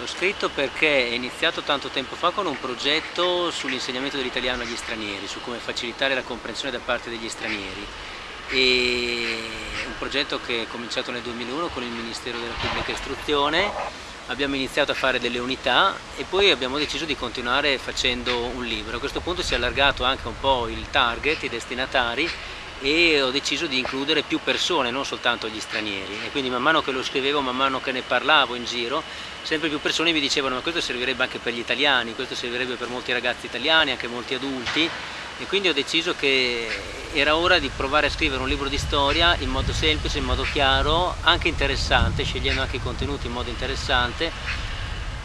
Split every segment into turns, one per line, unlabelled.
L'ho scritto perché è iniziato tanto tempo fa con un progetto sull'insegnamento dell'italiano agli stranieri, su come facilitare la comprensione da parte degli stranieri. E un progetto che è cominciato nel 2001 con il Ministero della Pubblica Istruzione, abbiamo iniziato a fare delle unità e poi abbiamo deciso di continuare facendo un libro. A questo punto si è allargato anche un po' il target, i destinatari e ho deciso di includere più persone, non soltanto gli stranieri. E quindi man mano che lo scrivevo, man mano che ne parlavo in giro, sempre più persone mi dicevano ma questo servirebbe anche per gli italiani, questo servirebbe per molti ragazzi italiani, anche molti adulti. E quindi ho deciso che era ora di provare a scrivere un libro di storia in modo semplice, in modo chiaro, anche interessante, scegliendo anche i contenuti in modo interessante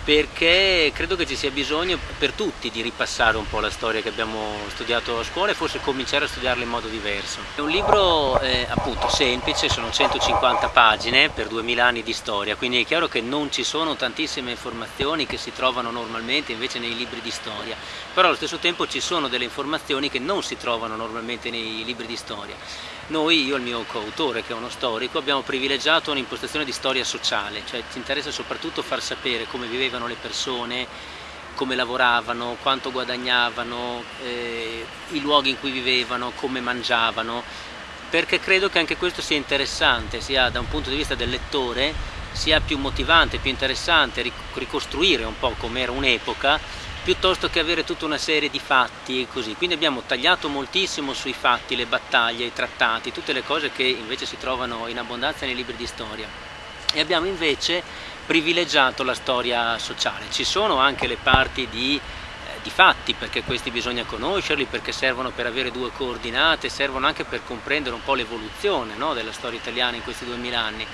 perché credo che ci sia bisogno per tutti di ripassare un po' la storia che abbiamo studiato a scuola e forse cominciare a studiarla in modo diverso. È un libro eh, appunto semplice, sono 150 pagine per 2000 anni di storia, quindi è chiaro che non ci sono tantissime informazioni che si trovano normalmente invece nei libri di storia, però allo stesso tempo ci sono delle informazioni che non si trovano normalmente nei libri di storia. Noi, io e il mio coautore che è uno storico, abbiamo privilegiato un'impostazione di storia sociale, cioè ci interessa soprattutto far sapere come vivevano le persone, come lavoravano, quanto guadagnavano, eh, i luoghi in cui vivevano, come mangiavano, perché credo che anche questo sia interessante, sia da un punto di vista del lettore, sia più motivante, più interessante ricostruire un po' com'era un'epoca piuttosto che avere tutta una serie di fatti e così. Quindi abbiamo tagliato moltissimo sui fatti, le battaglie, i trattati, tutte le cose che invece si trovano in abbondanza nei libri di storia. E abbiamo invece privilegiato la storia sociale. Ci sono anche le parti di, eh, di fatti, perché questi bisogna conoscerli, perché servono per avere due coordinate, servono anche per comprendere un po' l'evoluzione no, della storia italiana in questi duemila anni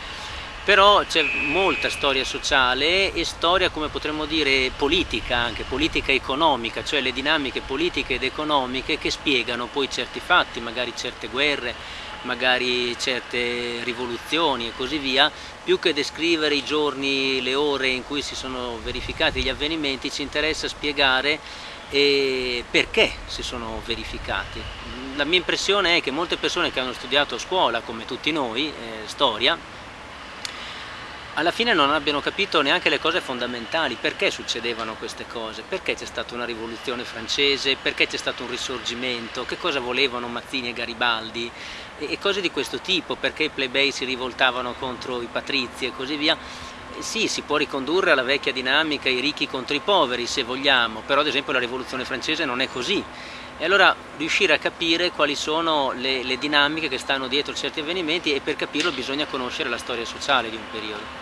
però c'è molta storia sociale e storia come potremmo dire politica anche, politica economica, cioè le dinamiche politiche ed economiche che spiegano poi certi fatti, magari certe guerre, magari certe rivoluzioni e così via, più che descrivere i giorni, le ore in cui si sono verificati gli avvenimenti ci interessa spiegare eh, perché si sono verificati. La mia impressione è che molte persone che hanno studiato a scuola, come tutti noi, eh, storia, alla fine non abbiano capito neanche le cose fondamentali, perché succedevano queste cose, perché c'è stata una rivoluzione francese, perché c'è stato un risorgimento, che cosa volevano Mazzini e Garibaldi? E, cose di questo tipo, perché i plebei si rivoltavano contro i patrizi e così via. Sì, si può ricondurre alla vecchia dinamica i ricchi contro i poveri se vogliamo, però ad esempio la rivoluzione francese non è così e allora riuscire a capire quali sono le, le dinamiche che stanno dietro certi avvenimenti e per capirlo bisogna conoscere la storia sociale di un periodo.